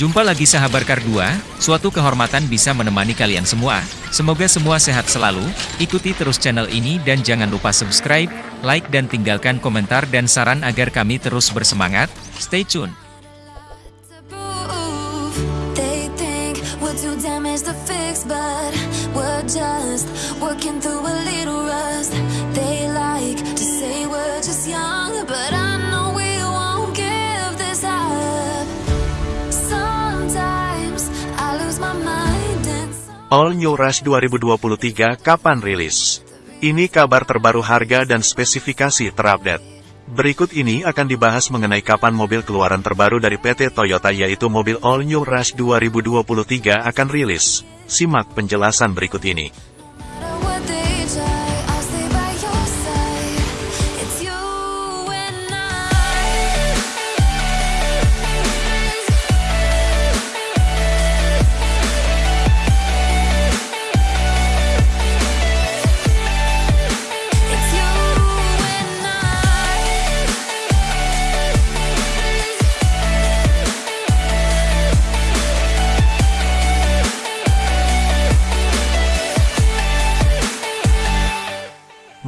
Jumpa lagi sahabat Kar suatu kehormatan bisa menemani kalian semua. Semoga semua sehat selalu, ikuti terus channel ini dan jangan lupa subscribe, like dan tinggalkan komentar dan saran agar kami terus bersemangat. Stay tune! All New Rush 2023 kapan rilis? Ini kabar terbaru harga dan spesifikasi terupdate. Berikut ini akan dibahas mengenai kapan mobil keluaran terbaru dari PT Toyota yaitu mobil All New Rush 2023 akan rilis. Simak penjelasan berikut ini.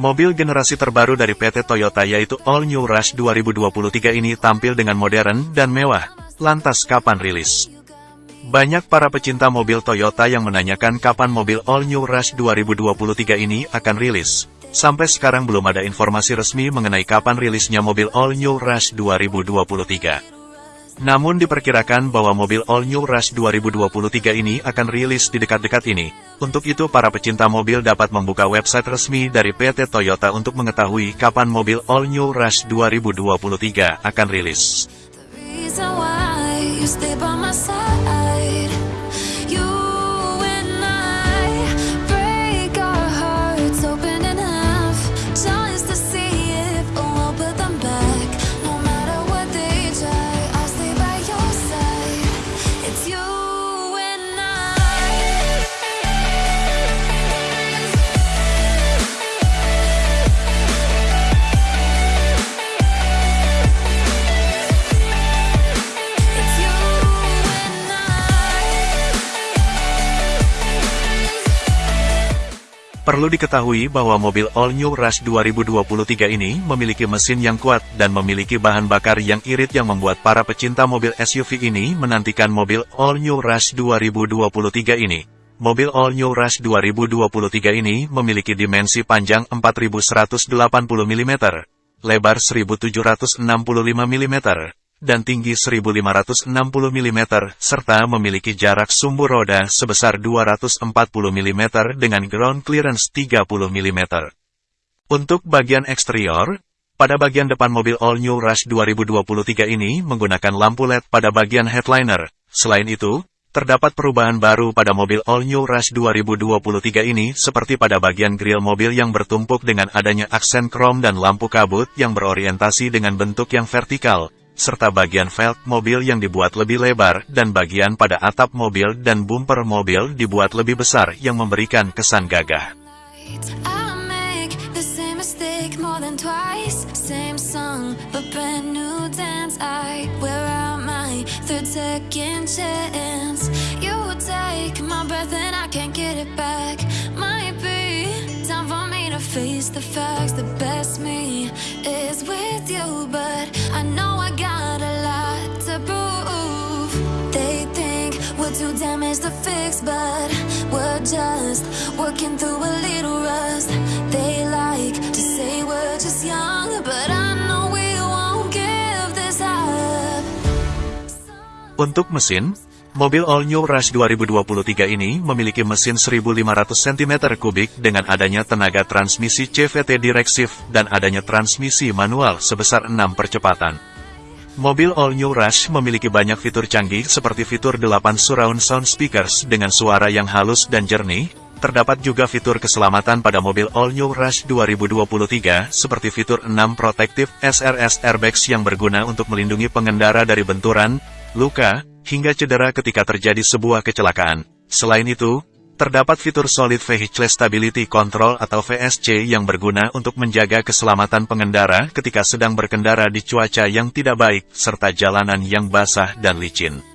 Mobil generasi terbaru dari PT Toyota yaitu All New Rush 2023 ini tampil dengan modern dan mewah. Lantas kapan rilis? Banyak para pecinta mobil Toyota yang menanyakan kapan mobil All New Rush 2023 ini akan rilis. Sampai sekarang belum ada informasi resmi mengenai kapan rilisnya mobil All New Rush 2023. Namun diperkirakan bahwa mobil All New Rush 2023 ini akan rilis di dekat-dekat ini. Untuk itu para pecinta mobil dapat membuka website resmi dari PT Toyota untuk mengetahui kapan mobil All New Rush 2023 akan rilis. Perlu diketahui bahwa mobil All New Rush 2023 ini memiliki mesin yang kuat dan memiliki bahan bakar yang irit yang membuat para pecinta mobil SUV ini menantikan mobil All New Rush 2023 ini. Mobil All New Rush 2023 ini memiliki dimensi panjang 4180 mm, lebar 1765 mm, dan tinggi 1560 mm, serta memiliki jarak sumbu roda sebesar 240 mm dengan ground clearance 30 mm. Untuk bagian eksterior, pada bagian depan mobil All New Rush 2023 ini menggunakan lampu LED pada bagian headliner. Selain itu, terdapat perubahan baru pada mobil All New Rush 2023 ini seperti pada bagian grill mobil yang bertumpuk dengan adanya aksen krom dan lampu kabut yang berorientasi dengan bentuk yang vertikal, serta bagian velg mobil yang dibuat lebih lebar dan bagian pada atap mobil dan bumper mobil dibuat lebih besar yang memberikan kesan gagah. Face the facts. The best me is with you, but I know Untuk mesin, mobil All New Rush 2023 ini memiliki mesin 1500 cm3 dengan adanya tenaga transmisi CVT direksif dan adanya transmisi manual sebesar 6 percepatan. Mobil All New Rush memiliki banyak fitur canggih seperti fitur 8 surround sound speakers dengan suara yang halus dan jernih, Terdapat juga fitur keselamatan pada mobil All New Rush 2023, seperti fitur 6 Protective SRS Airbags yang berguna untuk melindungi pengendara dari benturan, luka, hingga cedera ketika terjadi sebuah kecelakaan. Selain itu, Terdapat fitur Solid Vehicle Stability Control atau VSC yang berguna untuk menjaga keselamatan pengendara ketika sedang berkendara di cuaca yang tidak baik, serta jalanan yang basah dan licin.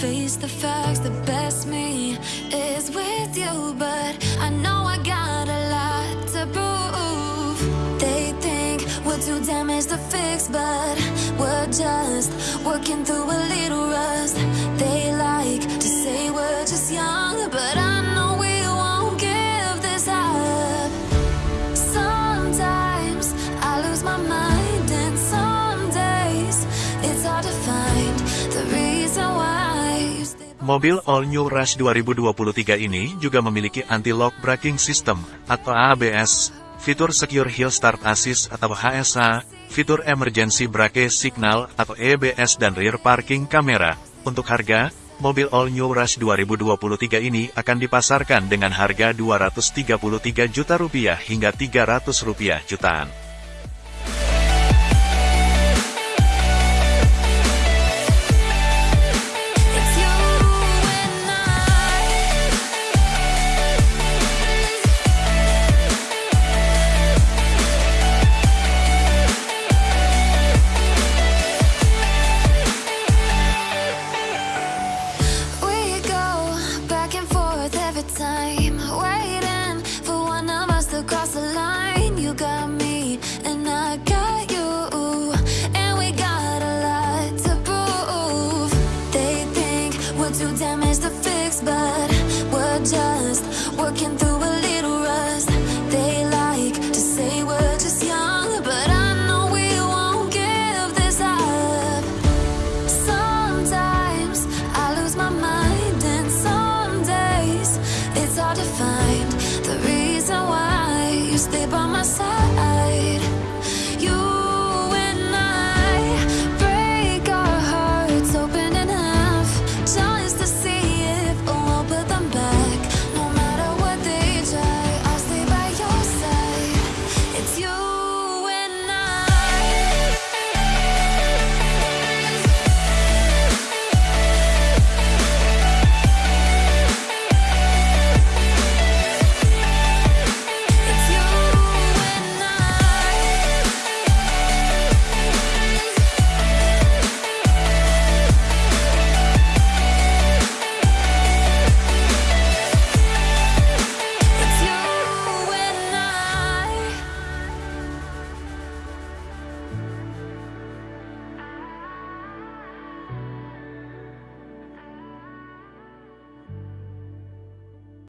Face the facts. The best me is with you, but I know I got a lot to prove. They think we're too damaged to fix, but we're just working through a little rust. They like to say we're just young, but I know we won't give this up. Sometimes I lose my mind, and some days it's hard to find Mobil All New Rush 2023 ini juga memiliki anti-lock braking system atau ABS, fitur Secure Hill Start Assist atau HSA, fitur Emergency Brake Signal atau EBS dan rear parking camera. Untuk harga, mobil All New Rush 2023 ini akan dipasarkan dengan harga 233 juta rupiah hingga 300 rupiah jutaan. Too damaged to fix, but we're just working through